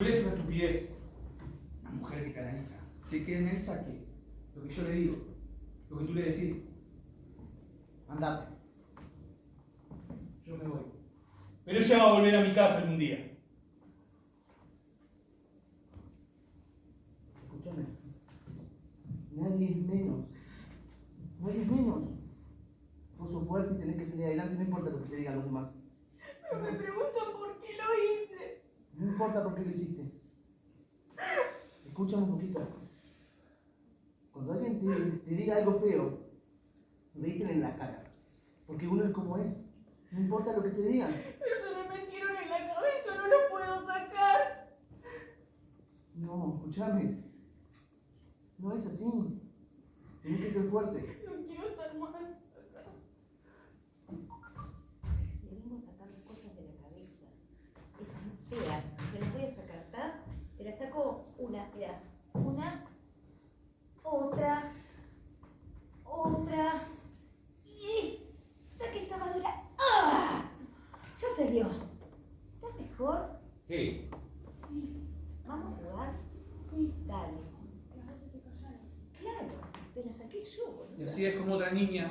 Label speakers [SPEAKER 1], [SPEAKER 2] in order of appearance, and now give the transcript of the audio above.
[SPEAKER 1] Es una estupidez. Una mujer que canaliza. ¿Que, que analiza qué? Lo que yo le digo. Lo que tú le decís.
[SPEAKER 2] Andate.
[SPEAKER 1] Yo me voy. Pero ella va a volver a mi casa un día.
[SPEAKER 2] Escúchame. Nadie es menos. Nadie es menos. Vos sos fuerte y tenés que salir adelante, no importa lo que te digan los demás.
[SPEAKER 3] Pero me preguntan por qué lo hice.
[SPEAKER 2] No importa por qué lo hiciste. Escúchame un poquito. Cuando alguien te, te diga algo feo, reíten en la cara. Porque uno es como es. No importa lo que te digan.
[SPEAKER 3] Pero se me metieron en la cabeza, no lo puedo sacar.
[SPEAKER 2] No, escúchame. No es así. Tienes que ser fuerte.
[SPEAKER 3] No quiero estar
[SPEAKER 4] saco una, mira. Una, otra, otra. Y esta que está madura. ¡Ah! Ya salió. ¿Estás mejor?
[SPEAKER 1] Sí.
[SPEAKER 4] ¿Vamos a jugar?
[SPEAKER 3] Sí.
[SPEAKER 4] Dale.
[SPEAKER 3] Las veces se callaron.
[SPEAKER 4] Claro, te la saqué yo, boludo.
[SPEAKER 1] Y así es como otra niña